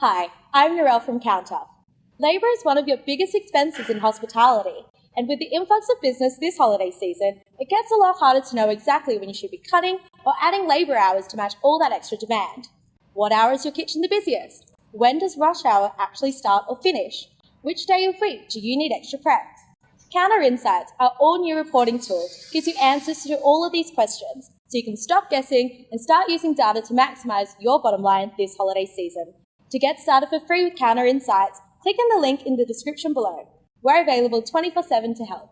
Hi, I'm Narelle from Kounta. Labour is one of your biggest expenses in hospitality, and with the influx of business this holiday season, it gets a lot harder to know exactly when you should be cutting or adding labour hours to match all that extra demand. What hour is your kitchen the busiest? When does rush hour actually start or finish? Which day of week do you need extra prep? Kounta Insights, our all new reporting tool, gives you answers to all of these questions so you can stop guessing and start using data to maximize your bottom line this holiday season. To get started for free with Kounta Insights, click on the link in the description below. We're available 24 7 to help.